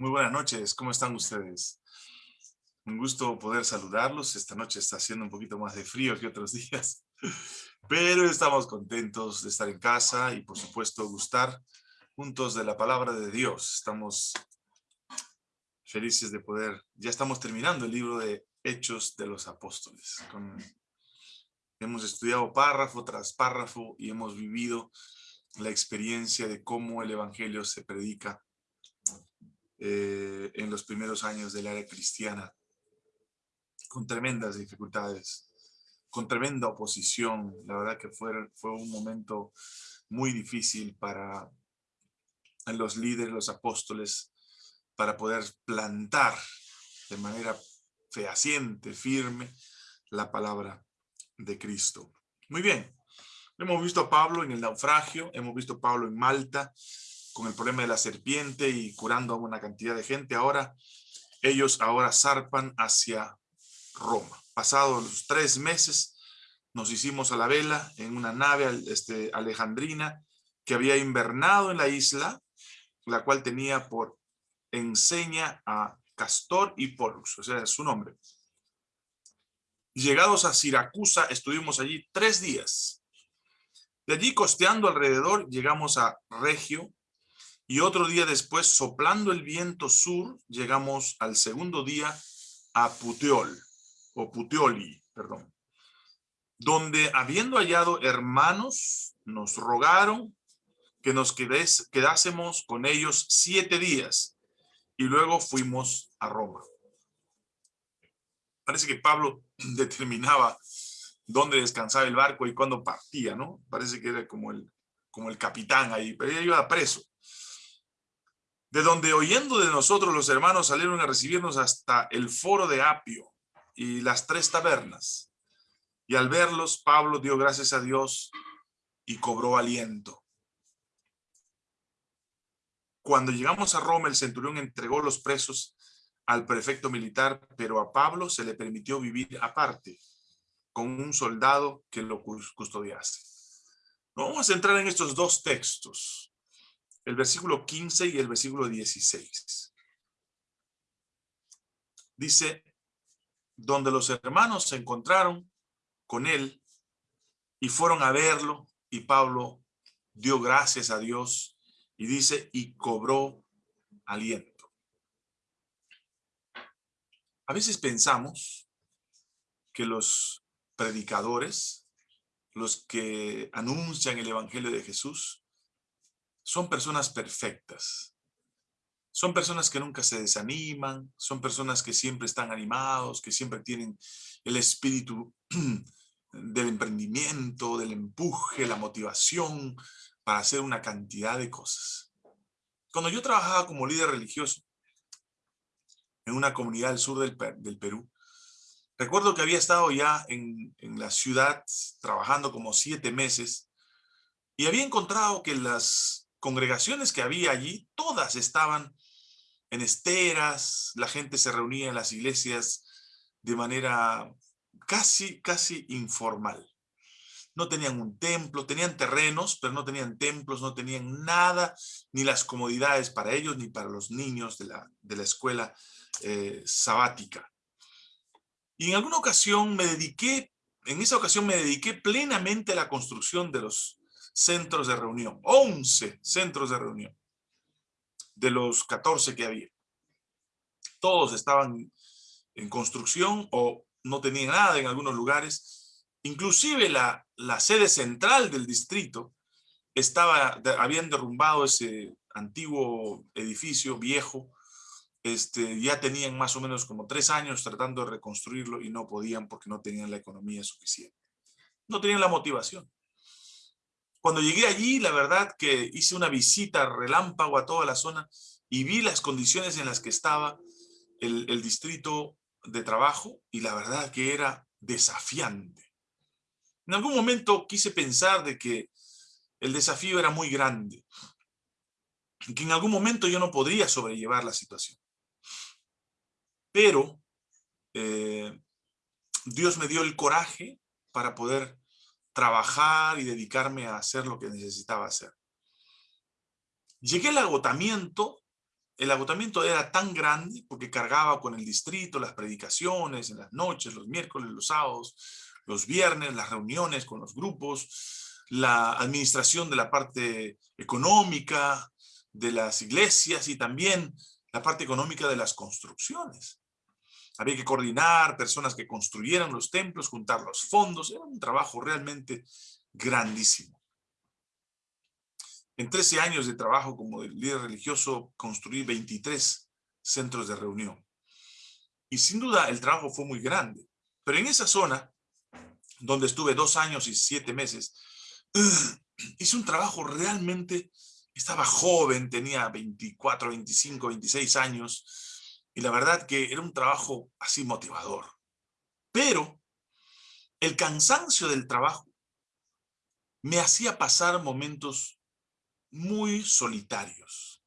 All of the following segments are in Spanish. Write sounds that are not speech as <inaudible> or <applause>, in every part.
Muy buenas noches, ¿cómo están ustedes? Un gusto poder saludarlos. Esta noche está haciendo un poquito más de frío que otros <laughs> días, pero estamos contentos de estar en casa y por supuesto gustar juntos de la palabra de Dios. Estamos felices de poder, ya estamos terminando el libro de Hechos de los Apóstoles. hemos estudiado párrafo tras párrafo y hemos vivido la experiencia de cómo el evangelio se predica eh, en los primeros años de la era cristiana, con tremendas dificultades, con tremenda oposición. La verdad que fue, fue un momento muy difícil para los líderes, los apóstoles, para poder plantar de manera fehaciente, firme, la palabra de Cristo. Muy bien, hemos visto a Pablo en el naufragio, hemos visto a Pablo en Malta, con el problema de la serpiente y curando a una cantidad de gente. Ahora, ellos ahora zarpan hacia Roma. Pasados los tres meses, nos hicimos a la vela en una nave este, alejandrina que había invernado en la isla, la cual tenía por enseña a Castor y Pollux, o sea, su nombre. Llegados a Siracusa, estuvimos allí tres días. De allí, costeando alrededor, llegamos a Regio, y otro día después, soplando el viento sur, llegamos al segundo día a Puteol, o Puteoli, perdón, donde habiendo hallado hermanos, nos rogaron que nos quedásemos con ellos siete días, y luego fuimos a Roma. Parece que Pablo <clears throat> determinaba dónde descansaba el barco y cuándo partía, ¿no? Parece que era como el, como el capitán ahí, pero ella iba preso de donde oyendo de nosotros los hermanos salieron a recibirnos hasta el foro de Apio y las tres tabernas. Y al verlos, Pablo dio gracias a Dios y cobró aliento. Cuando llegamos a Roma, el centurión entregó los presos al prefecto militar, pero a Pablo se le permitió vivir aparte, con un soldado que lo custodiase. Vamos a entrar en estos dos textos el versículo 15 y el versículo 16. Dice, donde los hermanos se encontraron con él y fueron a verlo, y Pablo dio gracias a Dios, y dice, y cobró aliento. A veces pensamos que los predicadores, los que anuncian el evangelio de Jesús, son personas perfectas. Son personas que nunca se desaniman, son personas que siempre están animados, que siempre tienen el espíritu <clears throat> del emprendimiento, del empuje, la motivación para hacer una cantidad de cosas. Cuando yo trabajaba como líder religioso en una comunidad del sur del, Perú, recuerdo que había estado ya en, en la ciudad trabajando como siete meses y había encontrado que las congregaciones que había allí, todas estaban en esteras, la gente se reunía en las iglesias de manera casi, casi informal. No tenían un templo, tenían terrenos, pero no tenían templos, no tenían nada, ni las comodidades para ellos, ni para los niños de la, de la escuela eh, sabática. Y en alguna ocasión me dediqué, en esa ocasión me dediqué plenamente a la construcción de los centros de reunión, 11 centros de reunión de los 14 que había. Todos estaban en construcción o no tenían nada en algunos lugares. Inclusive la, la sede central del distrito estaba, habían derrumbado ese antiguo edificio viejo, este, ya tenían más o menos como tres años tratando de reconstruirlo y no podían porque no tenían la economía suficiente. No tenían la motivación. Cuando llegué allí, la verdad que hice una visita relámpago a toda la zona y vi las condiciones en las que estaba el, distrito de trabajo y la verdad que era desafiante. En algún momento quise pensar de que el desafío era muy grande, que en algún momento yo no podría sobrellevar la situación. Pero eh, Dios me dio el coraje para poder trabajar y dedicarme a hacer lo que necesitaba hacer. Llegué al agotamiento el agotamiento era tan grande porque cargaba con el distrito, las predicaciones en las noches, los miércoles, los sábados, los viernes, las reuniones con los grupos, la administración de la parte económica de las iglesias y también la parte económica de las construcciones. Había que coordinar personas que construyeran los templos, juntar los fondos. Era un trabajo realmente grandísimo. En 13 años de trabajo como líder religioso, construí 23 centros de reunión. Y sin duda el trabajo fue muy grande. Pero en esa zona, donde estuve dos años y siete meses, <clears throat> hice un trabajo realmente, estaba joven, tenía 24, 25, 26 años, y la verdad que era un trabajo así motivador. Pero el cansancio del trabajo me hacía pasar momentos muy solitarios.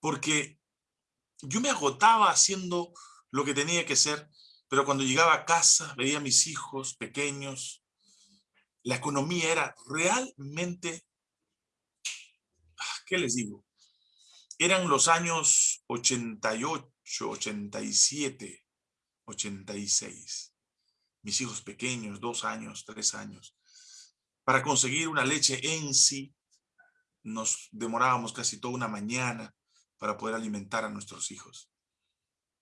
Porque yo me agotaba haciendo lo que tenía que ser, pero cuando llegaba a casa veía a mis hijos pequeños, la economía era realmente, ah, ¿qué les digo? Eran los años 88, 87, 86. Mis hijos pequeños, dos años, tres años. Para conseguir una leche en sí, nos demorábamos casi toda una mañana para poder alimentar a nuestros hijos.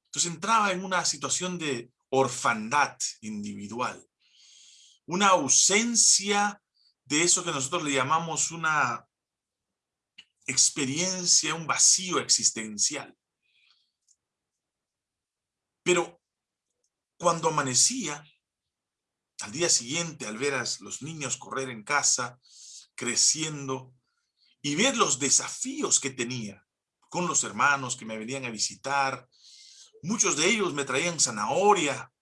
Entonces entraba en una situación de orfandad individual, una ausencia de eso que nosotros le llamamos una experiencia, un vacío existencial. Pero cuando amanecía, al día siguiente, al ver a los niños correr en casa, creciendo, y ver los desafíos que tenía con los hermanos que me venían a visitar. Muchos de ellos me traían zanahoria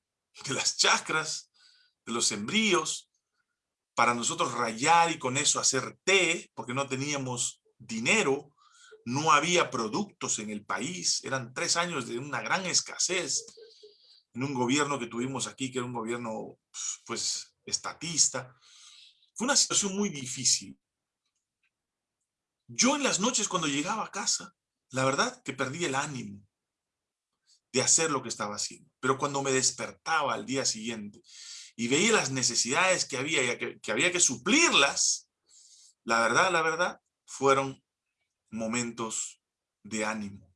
de las chacras, de los sembríos, para nosotros rayar y con eso hacer té, porque no teníamos dinero, no había productos en el país, eran tres años de una gran escasez en un gobierno que tuvimos aquí, que era un gobierno, pues, estatista. Fue una situación muy difícil. Yo en las noches cuando llegaba a casa, la verdad que perdí el ánimo de hacer lo que estaba haciendo. Pero cuando me despertaba al día siguiente y veía las necesidades que había que, que había que suplirlas, la verdad, la verdad, fueron momentos de ánimo.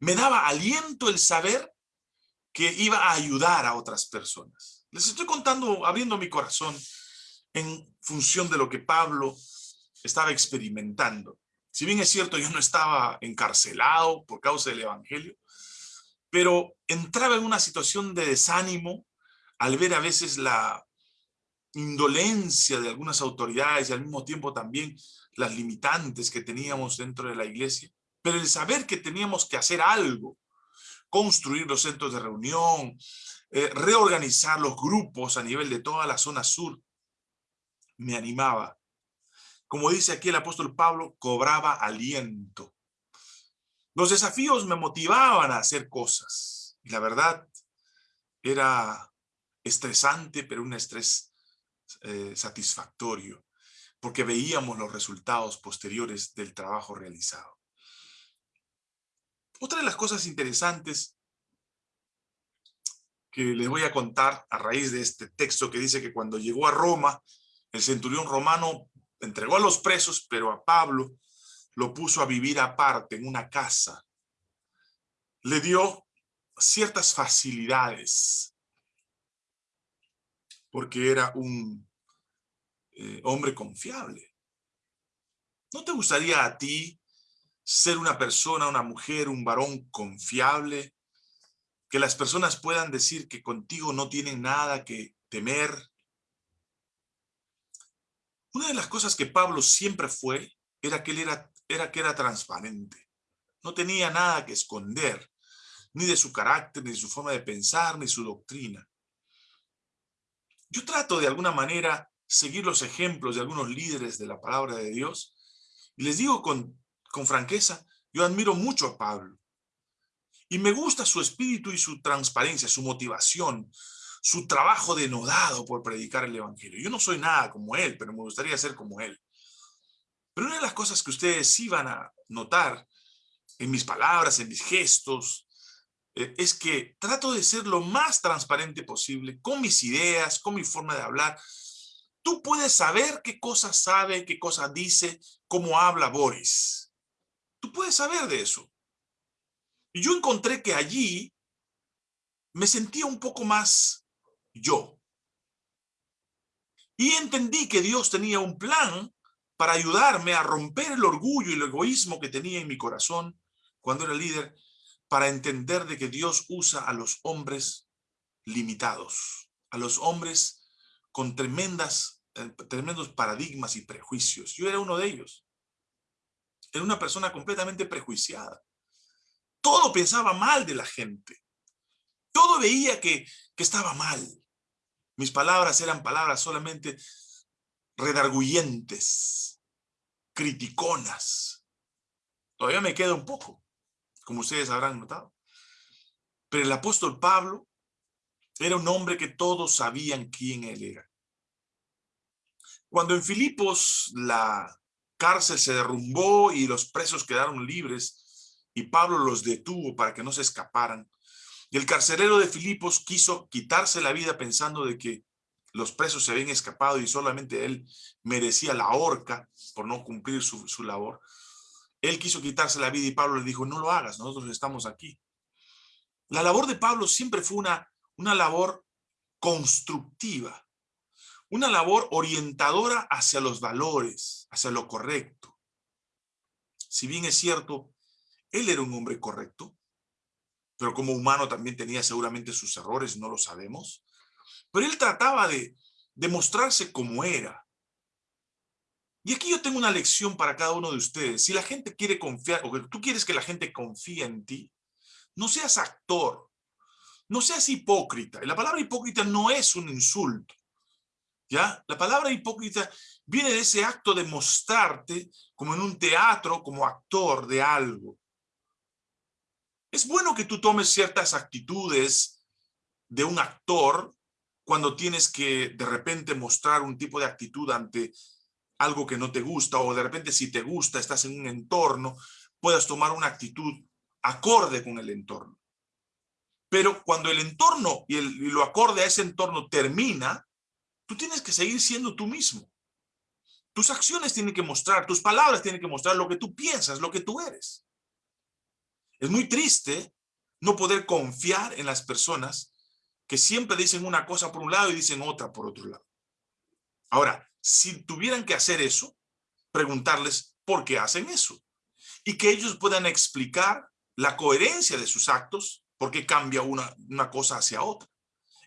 Me daba aliento el saber que iba a ayudar a otras personas. Les estoy contando, abriendo mi corazón en función de lo que Pablo estaba experimentando. Si bien es cierto, yo no estaba encarcelado por causa del evangelio, pero entraba en una situación de desánimo al ver a veces la indolencia de algunas autoridades y al mismo tiempo también las limitantes que teníamos dentro de la iglesia. Pero el saber que teníamos que hacer algo, construir los centros de reunión, eh, reorganizar los grupos a nivel de toda la zona sur, me animaba como dice aquí el apóstol Pablo, cobraba aliento. Los desafíos me motivaban a hacer cosas. Y la verdad, era estresante, pero un estrés eh, satisfactorio, porque veíamos los resultados posteriores del trabajo realizado. Otra de las cosas interesantes que les voy a contar a raíz de este texto que dice que cuando llegó a Roma, el centurión romano entregó a los presos, pero a Pablo lo puso a vivir aparte en una casa. Le dio ciertas facilidades porque era un eh, hombre confiable. ¿No te gustaría a ti ser una persona, una mujer, un varón confiable? Que las personas puedan decir que contigo no tienen nada que temer, una de las cosas que Pablo siempre fue, era que era, era que era transparente. No tenía nada que esconder, ni de su carácter, ni de su forma de pensar, ni su doctrina. Yo trato de alguna manera seguir los ejemplos de algunos líderes de la palabra de Dios, y les digo con, con franqueza, yo admiro mucho a Pablo. Y me gusta su espíritu y su transparencia, su motivación, su trabajo denodado por predicar el evangelio. Yo no soy nada como él, pero me gustaría ser como él. Pero una de las cosas que ustedes sí van a notar en mis palabras, en mis gestos, eh, es que trato de ser lo más transparente posible con mis ideas, con mi forma de hablar. Tú puedes saber qué cosa sabe, qué cosa dice, cómo habla Boris. Tú puedes saber de eso. Y yo encontré que allí me sentía un poco más yo. Y entendí que Dios tenía un plan para ayudarme a romper el orgullo y el egoísmo que tenía en mi corazón cuando era líder, para entender de que Dios usa a los hombres limitados, a los hombres con tremendas, eh, tremendos paradigmas y prejuicios. Yo era uno de ellos. Era una persona completamente prejuiciada. Todo pensaba mal de la gente. Todo veía que, que estaba mal. Mis palabras eran palabras solamente redarguyentes, criticonas. Todavía me queda un poco, como ustedes habrán notado. Pero el apóstol Pablo era un hombre que todos sabían quién él era. Cuando en Filipos la cárcel se derrumbó y los presos quedaron libres y Pablo los detuvo para que no se escaparan, y el carcelero de Filipos quiso quitarse la vida pensando de que los presos se habían escapado y solamente él merecía la horca por no cumplir su, su labor. Él quiso quitarse la vida y Pablo le dijo, no lo hagas, nosotros estamos aquí. La labor de Pablo siempre fue una, una labor constructiva, una labor orientadora hacia los valores, hacia lo correcto. Si bien es cierto, él era un hombre correcto, pero como humano también tenía seguramente sus errores, no lo sabemos. Pero él trataba de, demostrarse como era. Y aquí yo tengo una lección para cada uno de ustedes. Si la gente quiere confiar, o que tú quieres que la gente confíe en ti, no seas actor, no seas hipócrita. Y la palabra hipócrita no es un insulto. ¿Ya? La palabra hipócrita viene de ese acto de mostrarte como en un teatro, como actor de algo. Es bueno que tú tomes ciertas actitudes de un actor cuando tienes que de repente mostrar un tipo de actitud ante algo que no te gusta o de repente si te gusta, estás en un entorno, puedas tomar una actitud acorde con el entorno. Pero cuando el entorno y, el, lo acorde a ese entorno termina, tú tienes que seguir siendo tú mismo. Tus acciones tienen que mostrar, tus palabras tienen que mostrar lo que tú piensas, lo que tú eres. Es muy triste no poder confiar en las personas que siempre dicen una cosa por un lado y dicen otra por otro lado. Ahora, si tuvieran que hacer eso, preguntarles por qué hacen eso y que ellos puedan explicar la coherencia de sus actos, por qué cambia una, una cosa hacia otra.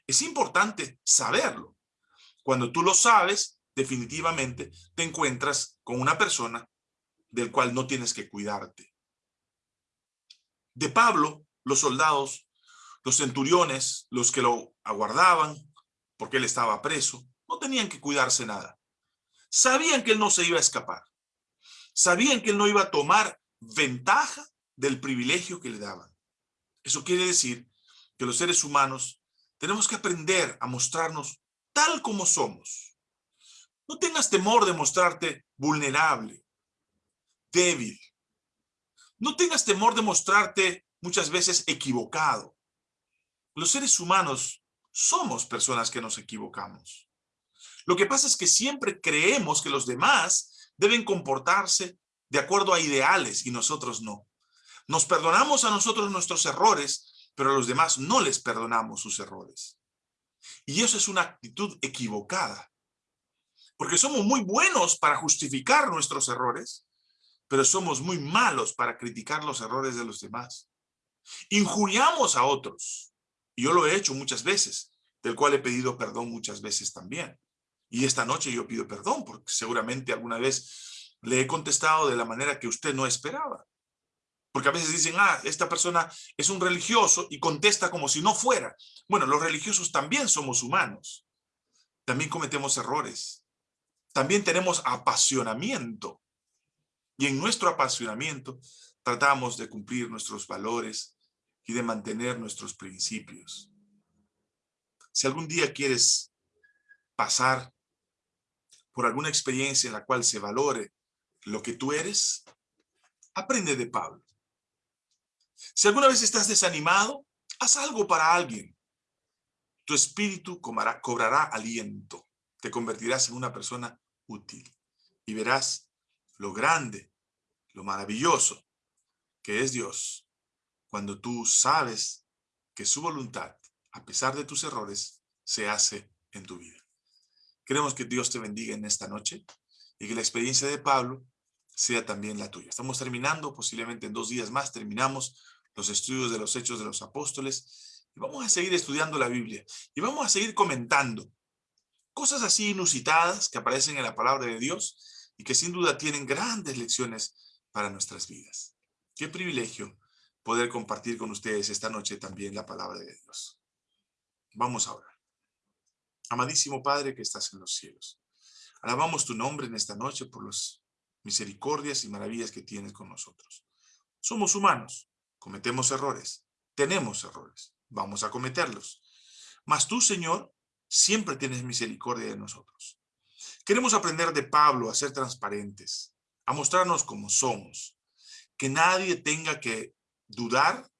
Es importante saberlo. Cuando tú lo sabes, definitivamente te encuentras con una persona del cual no tienes que cuidarte. De Pablo, los soldados los centuriones, los que lo aguardaban, porque él estaba preso, no tenían que cuidarse nada. Sabían que él no se iba a escapar. Sabían que él no iba a tomar ventaja del privilegio que le daban. Eso quiere decir que los seres humanos tenemos que aprender a mostrarnos tal como somos. No tengas temor de mostrarte vulnerable, débil. No tengas temor de mostrarte muchas veces equivocado los seres humanos somos personas que nos equivocamos. Lo que pasa es que siempre creemos que los demás deben comportarse de acuerdo a ideales y nosotros no. Nos perdonamos a nosotros nuestros errores, pero a los demás no les perdonamos sus errores. Y eso es una actitud equivocada. Porque somos muy buenos para justificar nuestros errores, pero somos muy malos para criticar los errores de los demás. Injuriamos a otros. Yo lo he hecho muchas veces, del cual he pedido perdón muchas veces también. Y esta noche yo pido perdón, porque seguramente alguna vez le he contestado de la manera que usted no esperaba. Porque a veces dicen, ah, esta persona es un religioso y contesta como si no fuera. Bueno, los religiosos también somos humanos. También cometemos errores. También tenemos apasionamiento. Y en nuestro apasionamiento tratamos de cumplir nuestros valores, y de mantener nuestros principios. Si algún día quieres pasar por alguna experiencia en la cual se valore lo que tú eres, aprende de Pablo. Si alguna vez estás desanimado, haz algo para alguien. Tu espíritu cobrará, cobrará aliento. Te convertirás en una persona útil. Y verás lo grande, lo maravilloso que es Dios cuando tú sabes que su voluntad, a pesar de tus errores, se hace en tu vida. Queremos que Dios te bendiga en esta noche y que la experiencia de Pablo sea también la tuya. Estamos terminando, posiblemente en dos días más terminamos los estudios de los Hechos de los Apóstoles y vamos a seguir estudiando la Biblia y vamos a seguir comentando cosas así inusitadas que aparecen en la palabra de Dios y que sin duda tienen grandes lecciones para nuestras vidas. Qué privilegio poder compartir con ustedes esta noche también la palabra de Dios. Vamos a orar. Amadísimo Padre que estás en los cielos, alabamos tu nombre en esta noche por las misericordias y maravillas que tienes con nosotros. Somos humanos, cometemos errores, tenemos errores, vamos a cometerlos. Mas tú, Señor, siempre tienes misericordia de nosotros. Queremos aprender de Pablo a ser transparentes, a mostrarnos como somos, que nadie tenga que dudar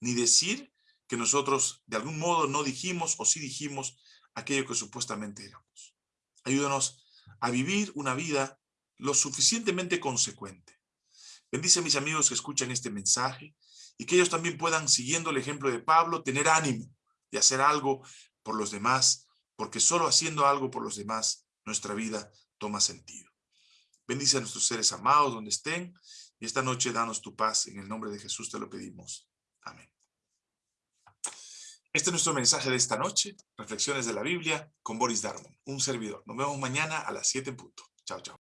ni decir que nosotros de algún modo no dijimos o sí dijimos aquello que supuestamente éramos. Ayúdanos a vivir una vida lo suficientemente consecuente. Bendice a mis amigos que escuchan este mensaje y que ellos también puedan, siguiendo el ejemplo de Pablo, tener ánimo de hacer algo por los demás, porque solo haciendo algo por los demás, nuestra vida toma sentido. Bendice a nuestros seres amados donde estén y esta noche danos tu paz. En el nombre de Jesús te lo pedimos. Amén. Este es nuestro mensaje de esta noche. Reflexiones de la Biblia con Boris Darmon, un servidor. Nos vemos mañana a las 7 en punto. Chao, chao.